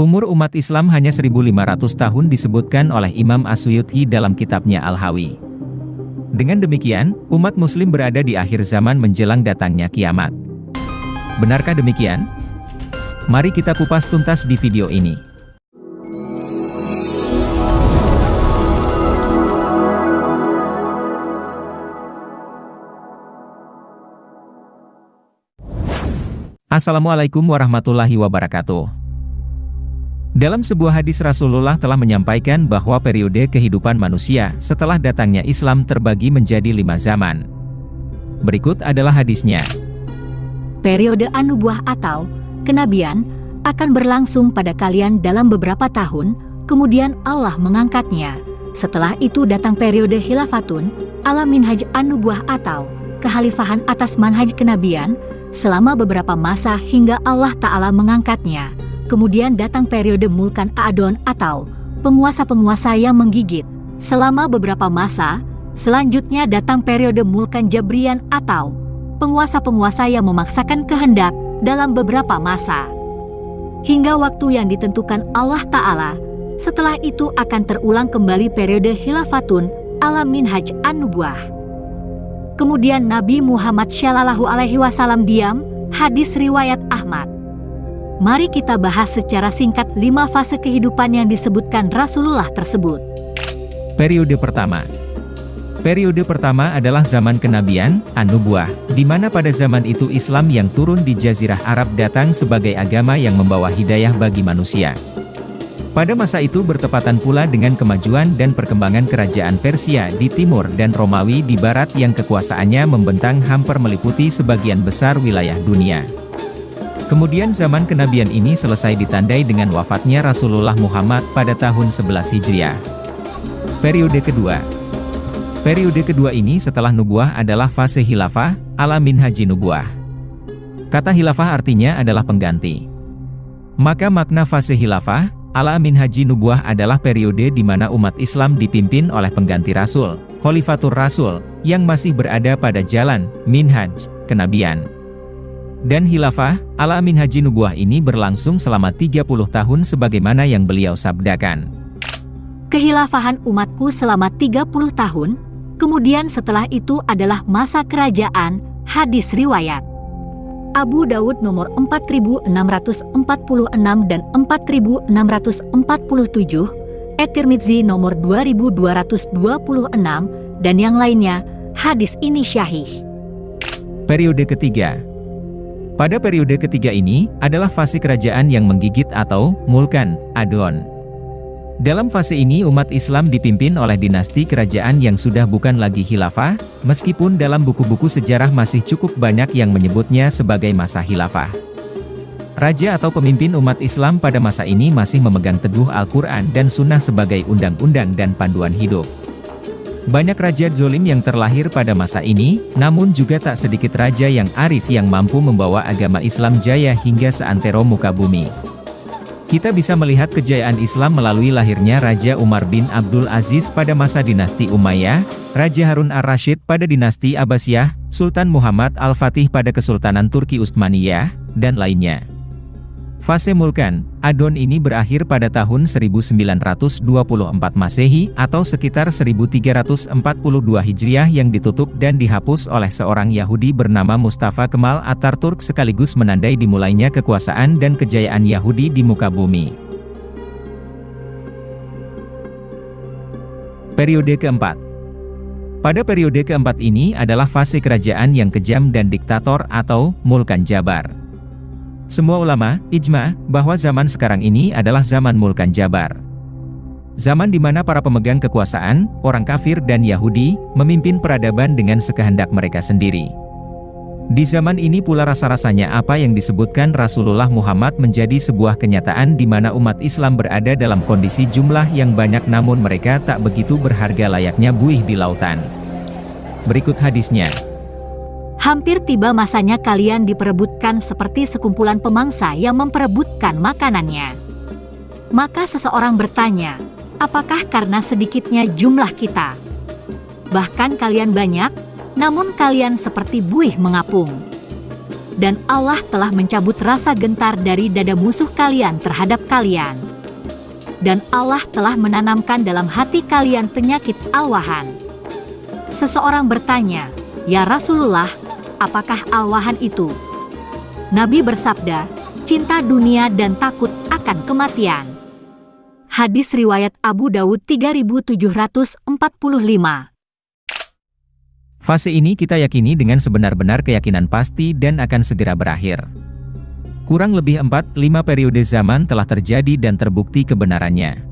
Umur umat Islam hanya 1500 tahun disebutkan oleh Imam Asyuyuti dalam kitabnya Al-Hawi. Dengan demikian, umat muslim berada di akhir zaman menjelang datangnya kiamat. Benarkah demikian? Mari kita kupas tuntas di video ini. Assalamualaikum warahmatullahi wabarakatuh. Dalam sebuah hadis Rasulullah telah menyampaikan bahwa periode kehidupan manusia setelah datangnya Islam terbagi menjadi lima zaman. Berikut adalah hadisnya. Periode anubuah atau kenabian akan berlangsung pada kalian dalam beberapa tahun, kemudian Allah mengangkatnya. Setelah itu datang periode hilafatun, ala minhaj anubuah atau kehalifahan atas manhaj kenabian, selama beberapa masa hingga Allah Ta'ala mengangkatnya. Kemudian datang periode Mulkan Adon atau penguasa-penguasa yang menggigit. Selama beberapa masa, selanjutnya datang periode Mulkan Jabrian atau penguasa-penguasa yang memaksakan kehendak dalam beberapa masa. Hingga waktu yang ditentukan Allah Ta'ala, setelah itu akan terulang kembali periode Hilafatun ala Minhaj An-Nubuah. Kemudian Nabi Muhammad Shallallahu Alaihi Wasallam diam, hadis riwayat Ahmad. Mari kita bahas secara singkat lima fase kehidupan yang disebutkan Rasulullah tersebut. Periode pertama Periode pertama adalah zaman kenabian, An-Nubuah, di mana pada zaman itu Islam yang turun di Jazirah Arab datang sebagai agama yang membawa hidayah bagi manusia. Pada masa itu bertepatan pula dengan kemajuan dan perkembangan kerajaan Persia di timur dan Romawi di barat yang kekuasaannya membentang hampir meliputi sebagian besar wilayah dunia. Kemudian zaman kenabian ini selesai ditandai dengan wafatnya Rasulullah Muhammad pada tahun 11 Hijriah. Periode kedua Periode kedua ini setelah nubuah adalah fase hilafah, ala haji nubuah. Kata hilafah artinya adalah pengganti. Maka makna fase hilafah, Ala Amin Haji Nubuah adalah periode di mana umat Islam dipimpin oleh pengganti Rasul, Khalifatur Rasul, yang masih berada pada jalan, minhaj, kenabian. Dan hilafah, ala Amin Haji Nubuah ini berlangsung selama 30 tahun sebagaimana yang beliau sabdakan. Kehilafahan umatku selama 30 tahun, kemudian setelah itu adalah masa kerajaan, hadis riwayat. Abu Dawud nomor 4646 dan 4647, At-Tirmidzi nomor 2226 dan yang lainnya, hadis ini syahih. Periode ketiga Pada periode ketiga ini, adalah fase kerajaan yang menggigit atau mulkan, adon. Dalam fase ini umat Islam dipimpin oleh dinasti kerajaan yang sudah bukan lagi khilafah, meskipun dalam buku-buku sejarah masih cukup banyak yang menyebutnya sebagai masa khilafah. Raja atau pemimpin umat Islam pada masa ini masih memegang teguh Al-Quran dan Sunnah sebagai undang-undang dan panduan hidup. Banyak raja zolim yang terlahir pada masa ini, namun juga tak sedikit raja yang arif yang mampu membawa agama Islam jaya hingga seantero muka bumi. Kita bisa melihat kejayaan Islam melalui lahirnya Raja Umar bin Abdul Aziz pada masa dinasti Umayyah, Raja Harun ar-Rasyid pada dinasti Abbasiyah, Sultan Muhammad Al-Fatih pada Kesultanan Turki Utsmaniyah, dan lainnya. Fase Mulkan, Adon ini berakhir pada tahun 1924 Masehi atau sekitar 1342 Hijriah yang ditutup dan dihapus oleh seorang Yahudi bernama Mustafa Kemal Atatürk sekaligus menandai dimulainya kekuasaan dan kejayaan Yahudi di muka bumi. Periode keempat Pada periode keempat ini adalah fase kerajaan yang kejam dan diktator atau Mulkan Jabar. Semua ulama, ijma, bahwa zaman sekarang ini adalah zaman Mulkan Jabar. Zaman di mana para pemegang kekuasaan, orang kafir dan Yahudi, memimpin peradaban dengan sekehendak mereka sendiri. Di zaman ini pula rasa-rasanya apa yang disebutkan Rasulullah Muhammad menjadi sebuah kenyataan di mana umat Islam berada dalam kondisi jumlah yang banyak namun mereka tak begitu berharga layaknya buih di lautan. Berikut hadisnya. Hampir tiba masanya kalian diperebutkan seperti sekumpulan pemangsa yang memperebutkan makanannya. Maka seseorang bertanya, apakah karena sedikitnya jumlah kita? Bahkan kalian banyak, namun kalian seperti buih mengapung. dan Allah telah mencabut rasa gentar dari dada musuh kalian terhadap kalian. Dan Allah telah menanamkan dalam hati kalian penyakit alwahan. Seseorang bertanya, "Ya Rasulullah, apakah alwahan itu?" Nabi bersabda, "Cinta dunia dan takut akan kematian." Hadis riwayat Abu Dawud 3745 Fase ini kita yakini dengan sebenar-benar keyakinan pasti dan akan segera berakhir. Kurang lebih 4-5 periode zaman telah terjadi dan terbukti kebenarannya.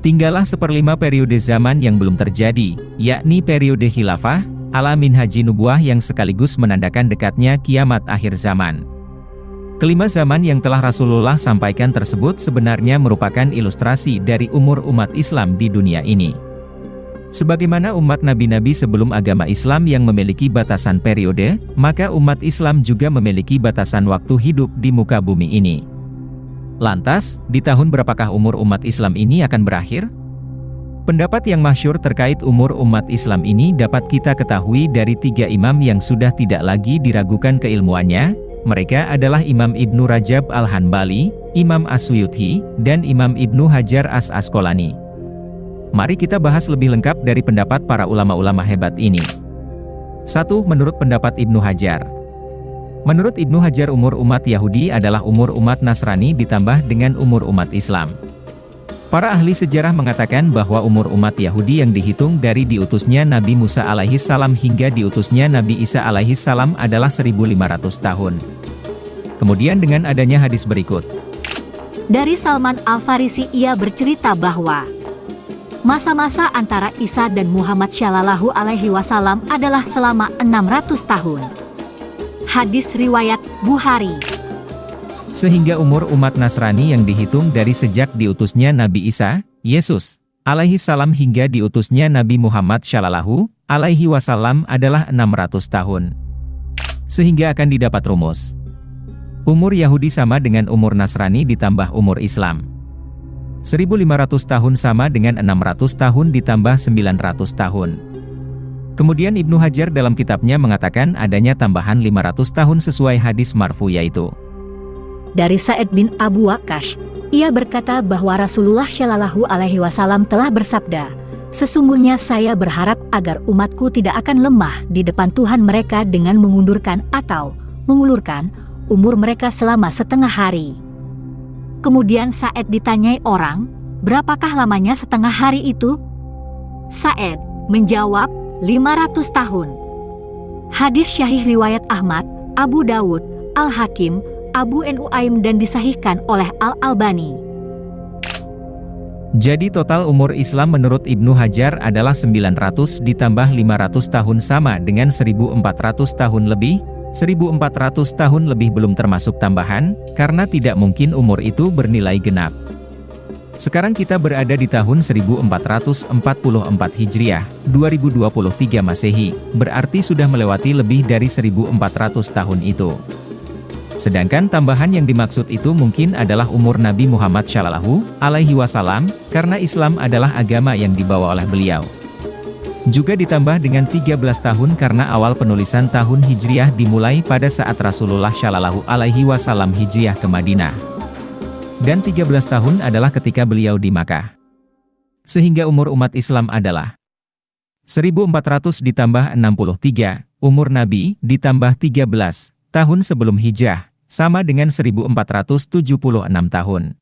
Tinggallah seperlima periode zaman yang belum terjadi, yakni periode khilafah, alamin haji nubuah yang sekaligus menandakan dekatnya kiamat akhir zaman. Kelima zaman yang telah Rasulullah sampaikan tersebut sebenarnya merupakan ilustrasi dari umur umat Islam di dunia ini. Sebagaimana umat nabi-nabi sebelum agama Islam yang memiliki batasan periode, maka umat Islam juga memiliki batasan waktu hidup di muka bumi ini. Lantas, di tahun berapakah umur umat Islam ini akan berakhir? Pendapat yang masyur terkait umur umat Islam ini dapat kita ketahui dari tiga imam yang sudah tidak lagi diragukan keilmuannya, mereka adalah Imam Ibnu Rajab Al-Hanbali, Imam As-Suyuthi, dan Imam Ibnu Hajar As-Asqalani. Mari kita bahas lebih lengkap dari pendapat para ulama-ulama hebat ini. 1. Menurut pendapat Ibnu Hajar Menurut Ibnu Hajar umur umat Yahudi adalah umur umat Nasrani ditambah dengan umur umat Islam. Para ahli sejarah mengatakan bahwa umur umat Yahudi yang dihitung dari diutusnya Nabi Musa alaihi salam hingga diutusnya Nabi Isa alaihi salam adalah 1500 tahun. Kemudian dengan adanya hadis berikut. Dari Salman Al-Farisi ia bercerita bahwa Masa-masa antara Isa dan Muhammad Shallallahu Alaihi Wasallam adalah selama 600 tahun. Hadis riwayat Bukhari. Sehingga umur umat Nasrani yang dihitung dari sejak diutusnya Nabi Isa, Yesus, alaihi salam hingga diutusnya Nabi Muhammad Shallallahu alaihi wasallam adalah 600 tahun. Sehingga akan didapat rumus. Umur Yahudi sama dengan umur Nasrani ditambah umur Islam. 1500 tahun sama dengan 600 tahun ditambah 900 tahun. Kemudian Ibnu Hajar dalam kitabnya mengatakan adanya tambahan 500 tahun sesuai hadis marfu yaitu. Dari Sa'id bin Abu Waqash, ia berkata bahwa Rasulullah Shallallahu Alaihi Wasallam telah bersabda, Sesungguhnya saya berharap agar umatku tidak akan lemah di depan Tuhan mereka dengan mengundurkan atau mengulurkan umur mereka selama setengah hari. Kemudian Saed ditanyai orang, berapakah lamanya setengah hari itu? Saed menjawab, 500 tahun. Hadis syahih riwayat Ahmad, Abu Dawud, Al-Hakim, Abu Nuaim dan disahihkan oleh Al-Albani. Jadi total umur Islam menurut Ibnu Hajar adalah 900 ditambah 500 tahun sama dengan 1400 tahun lebih, 1400 tahun lebih belum termasuk tambahan, karena tidak mungkin umur itu bernilai genap. Sekarang kita berada di tahun 1444 Hijriah, 2023 Masehi, berarti sudah melewati lebih dari 1400 tahun itu. Sedangkan tambahan yang dimaksud itu mungkin adalah umur Nabi Muhammad Shallallahu alaihi wasallam, karena Islam adalah agama yang dibawa oleh beliau. Juga ditambah dengan 13 tahun karena awal penulisan tahun Hijriah dimulai pada saat Rasulullah Shallallahu Alaihi Wasallam Hijriah ke Madinah. Dan 13 tahun adalah ketika beliau di Makkah. Sehingga umur umat Islam adalah 1400 ditambah 63, umur Nabi ditambah 13, tahun sebelum hijrah, sama dengan 1476 tahun.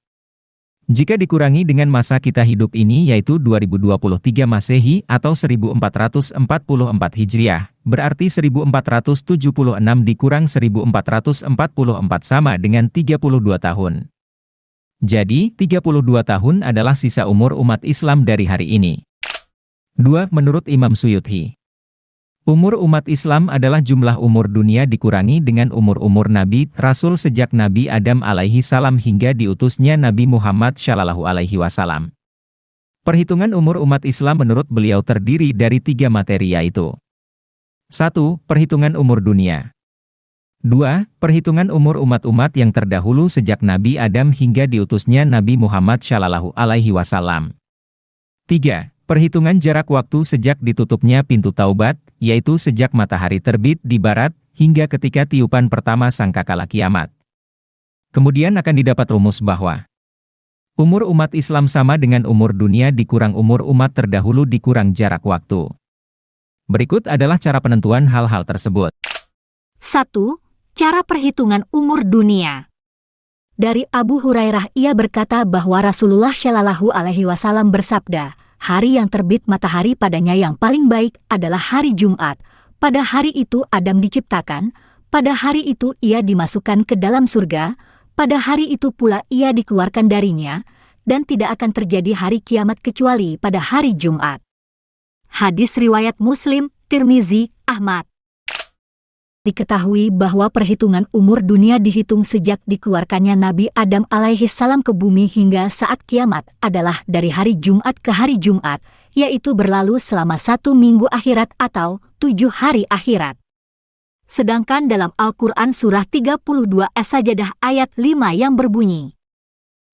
Jika dikurangi dengan masa kita hidup ini yaitu 2023 Masehi atau 1444 Hijriah, berarti 1476 dikurang 1444 sama dengan 32 tahun. Jadi, 32 tahun adalah sisa umur umat Islam dari hari ini. 2. Menurut Imam Suyuti Umur umat Islam adalah jumlah umur dunia dikurangi dengan umur-umur Nabi, Rasul sejak Nabi Adam alaihi salam hingga diutusnya Nabi Muhammad shallallahu alaihi wasallam. Perhitungan umur umat Islam menurut beliau terdiri dari tiga materi yaitu 1. Perhitungan umur dunia 2. Perhitungan umur umat-umat yang terdahulu sejak Nabi Adam hingga diutusnya Nabi Muhammad shallallahu alaihi wasallam. 3. Perhitungan jarak waktu sejak ditutupnya pintu taubat, yaitu sejak matahari terbit di barat, hingga ketika tiupan pertama sangkakala kiamat. Kemudian akan didapat rumus bahwa umur umat Islam sama dengan umur dunia dikurang umur umat terdahulu dikurang jarak waktu. Berikut adalah cara penentuan hal-hal tersebut. 1. Cara perhitungan umur dunia. Dari Abu Hurairah ia berkata bahwa Rasulullah Shallallahu alaihi wasallam bersabda, hari yang terbit matahari padanya yang paling baik adalah hari Jumat. Pada hari itu Adam diciptakan, pada hari itu ia dimasukkan ke dalam surga, pada hari itu pula ia dikeluarkan darinya, dan tidak akan terjadi hari kiamat kecuali pada hari Jumat. Hadis riwayat Muslim, Tirmizi, Ahmad. Diketahui bahwa perhitungan umur dunia dihitung sejak dikeluarkannya Nabi Adam alaihi salam ke bumi hingga saat kiamat adalah dari hari Jumat ke hari Jumat, yaitu berlalu selama satu minggu akhirat atau tujuh hari akhirat. Sedangkan dalam Al-Quran Surah 32 As-Sajadah ayat 5 yang berbunyi,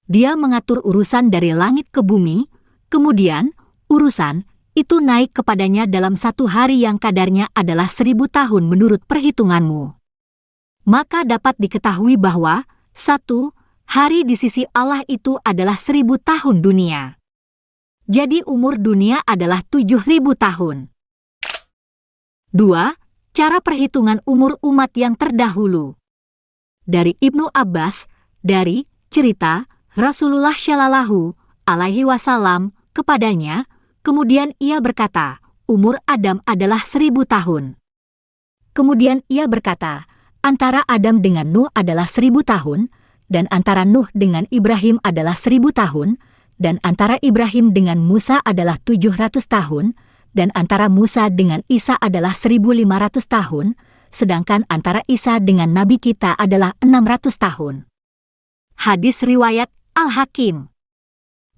Dia mengatur urusan dari langit ke bumi, kemudian urusan itu naik kepadanya dalam satu hari yang kadarnya adalah seribu tahun menurut perhitunganmu. Maka dapat diketahui bahwa, satu, hari di sisi Allah itu adalah seribu tahun dunia. Jadi umur dunia adalah tujuh ribu tahun. Dua, Cara perhitungan umur umat yang terdahulu. Dari Ibnu Abbas, dari cerita Rasulullah Shallallahu alaihi wasallam kepadanya, kemudian ia berkata, umur Adam adalah seribu tahun. Kemudian ia berkata, antara Adam dengan Nuh adalah seribu tahun, dan antara Nuh dengan Ibrahim adalah seribu tahun, dan antara Ibrahim dengan Musa adalah tujuh ratus tahun, dan antara Musa dengan Isa adalah 1500 tahun, sedangkan antara Isa dengan Nabi kita adalah 600 tahun. Hadis Riwayat Al-Hakim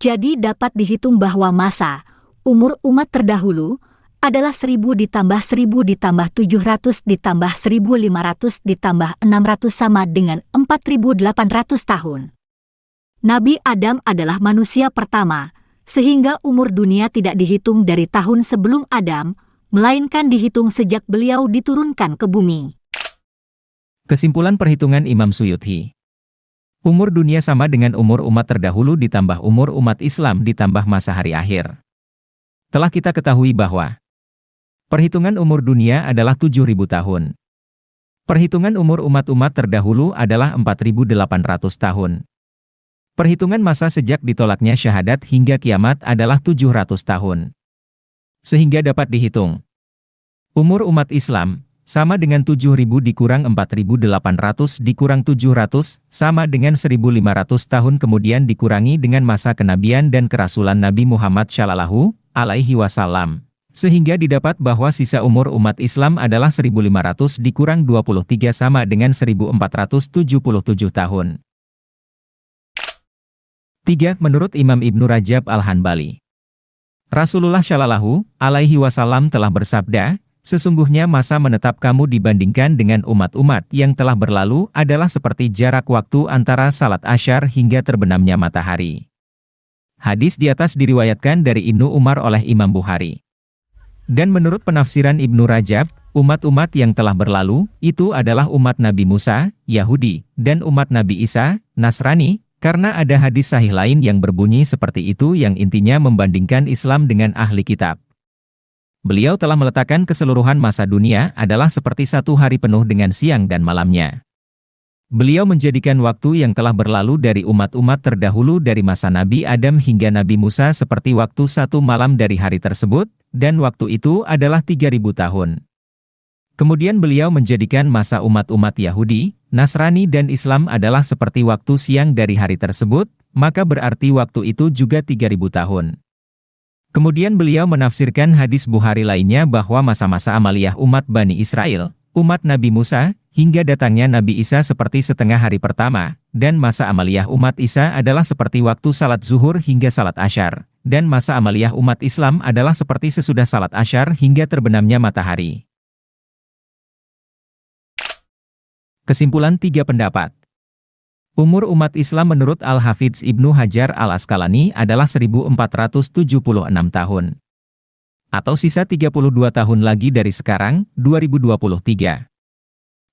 Jadi dapat dihitung bahwa masa, umur umat terdahulu, adalah 1000 ditambah 1000 ditambah 700 ditambah 1500 ditambah 600 sama dengan 4800 tahun. Nabi Adam adalah manusia pertama, sehingga umur dunia tidak dihitung dari tahun sebelum Adam, melainkan dihitung sejak beliau diturunkan ke bumi. Kesimpulan perhitungan Imam Suyuti Umur dunia sama dengan umur umat terdahulu ditambah umur umat Islam ditambah masa hari akhir. Telah kita ketahui bahwa perhitungan umur dunia adalah 7.000 tahun. Perhitungan umur umat-umat terdahulu adalah 4.800 tahun. Perhitungan masa sejak ditolaknya syahadat hingga kiamat adalah 700 tahun. Sehingga dapat dihitung. Umur umat Islam, sama dengan 7.000 dikurang 4.800 dikurang 700, sama dengan 1.500 tahun kemudian dikurangi dengan masa kenabian dan kerasulan Nabi Muhammad Shallallahu alaihi wasallam. Sehingga didapat bahwa sisa umur umat Islam adalah 1.500 dikurang 23 sama dengan 1.477 tahun. 3. Menurut Imam Ibnu Rajab Al-Hanbali. Rasulullah Shallallahu alaihi wasallam telah bersabda, Sesungguhnya masa menetap kamu dibandingkan dengan umat-umat yang telah berlalu adalah seperti jarak waktu antara salat asyar hingga terbenamnya matahari. Hadis di atas diriwayatkan dari Ibnu Umar oleh Imam Bukhari. Dan menurut penafsiran Ibnu Rajab, umat-umat yang telah berlalu, itu adalah umat Nabi Musa, Yahudi, dan umat Nabi Isa, Nasrani, karena ada hadis sahih lain yang berbunyi seperti itu yang intinya membandingkan Islam dengan ahli kitab. Beliau telah meletakkan keseluruhan masa dunia adalah seperti satu hari penuh dengan siang dan malamnya. Beliau menjadikan waktu yang telah berlalu dari umat-umat terdahulu dari masa Nabi Adam hingga Nabi Musa seperti waktu satu malam dari hari tersebut, dan waktu itu adalah 3000 tahun. Kemudian beliau menjadikan masa umat-umat Yahudi, Nasrani dan Islam adalah seperti waktu siang dari hari tersebut, maka berarti waktu itu juga 3000 tahun. Kemudian beliau menafsirkan hadis Bukhari lainnya bahwa masa-masa amaliyah umat Bani Israel, umat Nabi Musa, hingga datangnya Nabi Isa seperti setengah hari pertama, dan masa amaliyah umat Isa adalah seperti waktu salat zuhur hingga salat asyar, dan masa amaliyah umat Islam adalah seperti sesudah salat asyar hingga terbenamnya matahari. Kesimpulan tiga pendapat. Umur umat Islam menurut Al-Hafidz Ibnu Hajar Al-Asqalani adalah 1476 tahun. Atau sisa 32 tahun lagi dari sekarang, 2023.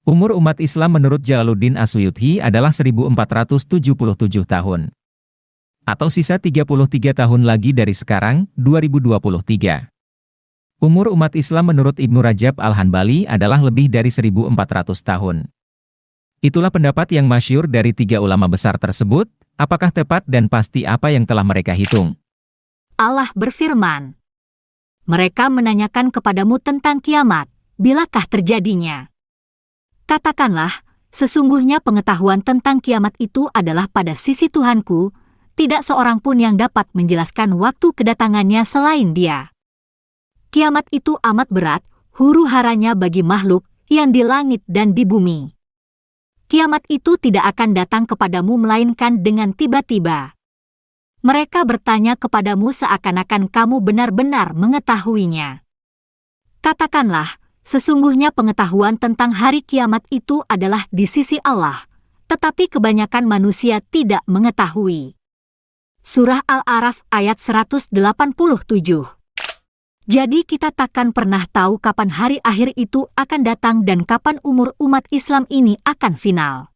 Umur umat Islam menurut Jalaluddin Asuyuthi adalah 1477 tahun. Atau sisa 33 tahun lagi dari sekarang, 2023. Umur umat Islam menurut Ibnu Rajab Al-Hanbali adalah lebih dari 1400 tahun. Itulah pendapat yang masyur dari tiga ulama besar tersebut, apakah tepat dan pasti apa yang telah mereka hitung. Allah berfirman, Mereka menanyakan kepadamu tentang kiamat, bilakah terjadinya? Katakanlah, sesungguhnya pengetahuan tentang kiamat itu adalah pada sisi Tuhanku, tidak seorang pun yang dapat menjelaskan waktu kedatangannya selain dia. Kiamat itu amat berat, huru haranya bagi makhluk yang di langit dan di bumi. Kiamat itu tidak akan datang kepadamu melainkan dengan tiba-tiba. Mereka bertanya kepadamu seakan-akan kamu benar-benar mengetahuinya. Katakanlah, Sesungguhnya pengetahuan tentang hari kiamat itu adalah di sisi Allah, tetapi kebanyakan manusia tidak mengetahui. Surah Al-Araf ayat 187 Jadi kita takkan pernah tahu kapan hari akhir itu akan datang dan kapan umur umat Islam ini akan final.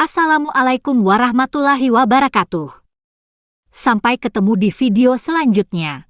Assalamualaikum warahmatullahi wabarakatuh. Sampai ketemu di video selanjutnya.